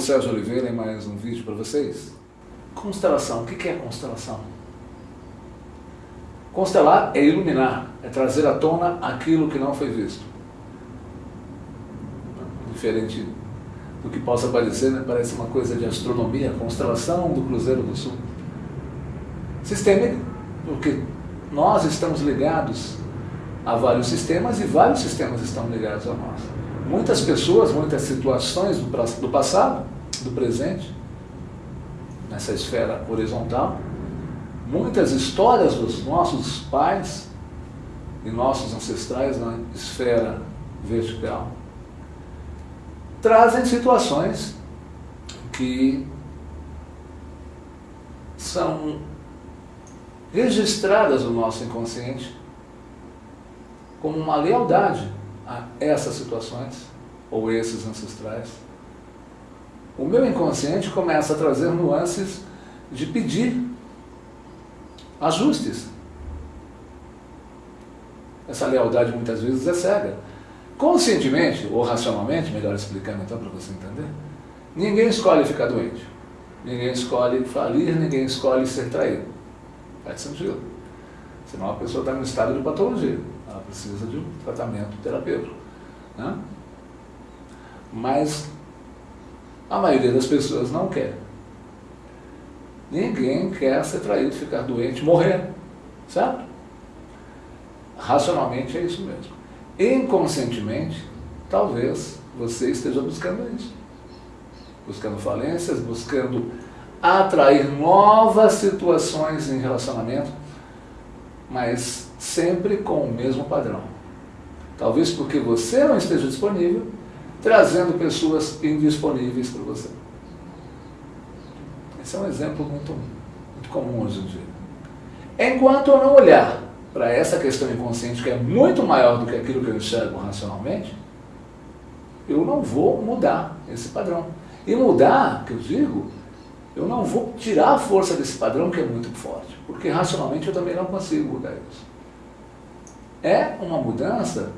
Sérgio Oliveira em mais um vídeo para vocês. Constelação, o que é constelação? Constelar é iluminar, é trazer à tona aquilo que não foi visto. Diferente do que possa parecer, né? parece uma coisa de astronomia, constelação do Cruzeiro do Sul. Sistêmico, porque nós estamos ligados a vários sistemas e vários sistemas estão ligados a nós. Muitas pessoas, muitas situações do passado, do presente, nessa esfera horizontal, muitas histórias dos nossos pais e nossos ancestrais na esfera vertical, trazem situações que são registradas no nosso inconsciente como uma lealdade a essas situações ou esses ancestrais. O meu inconsciente começa a trazer nuances de pedir ajustes. Essa lealdade muitas vezes é cega. Conscientemente, ou racionalmente, melhor explicando então para você entender, ninguém escolhe ficar doente. Ninguém escolhe falir, ninguém escolhe ser traído. Faz sentido. Senão a pessoa está um estado de patologia. Ela precisa de um tratamento terapêutico. Né? Mas a maioria das pessoas não quer. Ninguém quer ser traído, ficar doente, morrer. Certo? Racionalmente é isso mesmo. Inconscientemente, talvez você esteja buscando isso. Buscando falências, buscando atrair novas situações em relacionamento, mas sempre com o mesmo padrão. Talvez porque você não esteja disponível, trazendo pessoas indisponíveis para você. Esse é um exemplo muito, muito comum hoje em dia. Enquanto eu não olhar para essa questão inconsciente, que é muito maior do que aquilo que eu enxergo racionalmente, eu não vou mudar esse padrão. E mudar, que eu digo, eu não vou tirar a força desse padrão que é muito forte, porque racionalmente eu também não consigo mudar isso. É uma mudança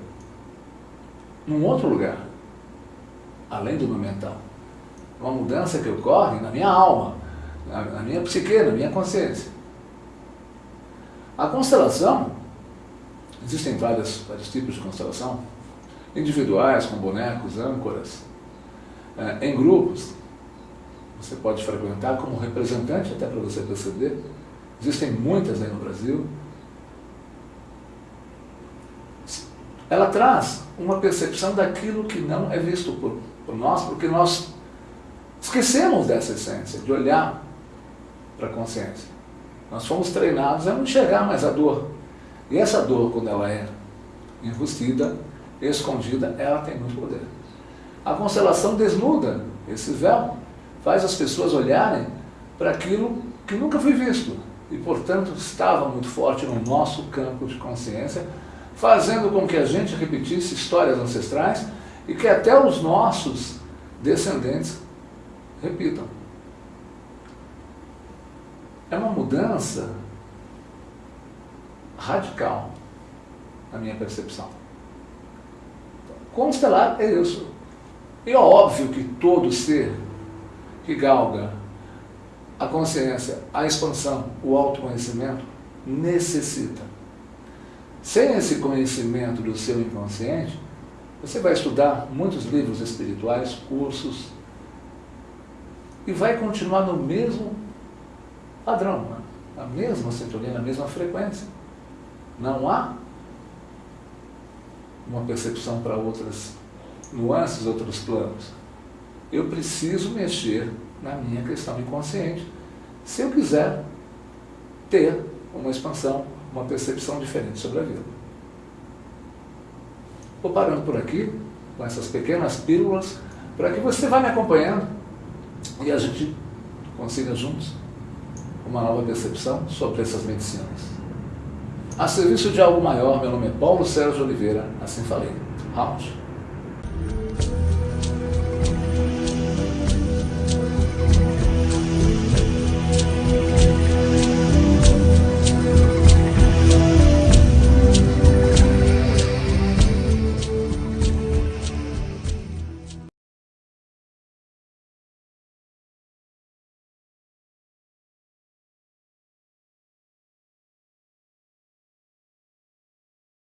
num outro lugar, além do meu mental. Uma mudança que ocorre na minha alma, na, na minha psique, na minha consciência. A constelação, existem vários, tipos de constelação, individuais, com bonecos, âncoras, é, em grupos, você pode frequentar como representante, até para você perceber. Existem muitas aí no Brasil. Ela traz uma percepção daquilo que não é visto por, por nós, porque nós esquecemos dessa essência, de olhar para a consciência. Nós fomos treinados a não enxergar mais a dor. E essa dor, quando ela é enrustida, escondida, ela tem muito poder. A constelação desnuda esse véu faz as pessoas olharem para aquilo que nunca foi visto e, portanto, estava muito forte no nosso campo de consciência, fazendo com que a gente repetisse histórias ancestrais e que até os nossos descendentes repitam. É uma mudança radical na minha percepção. Constelar é isso. E é óbvio que todo ser que galga a consciência, a expansão, o autoconhecimento, necessita. Sem esse conhecimento do seu inconsciente, você vai estudar muitos livros espirituais, cursos, e vai continuar no mesmo padrão, na mesma sintonia, na mesma frequência. Não há uma percepção para outras nuances, outros planos eu preciso mexer na minha questão inconsciente se eu quiser ter uma expansão, uma percepção diferente sobre a vida. Vou parando por aqui, com essas pequenas pílulas, para que você vá me acompanhando e a gente consiga juntos uma nova percepção sobre essas medicinas. A serviço de algo maior, meu nome é Paulo Sérgio Oliveira, assim falei. Round.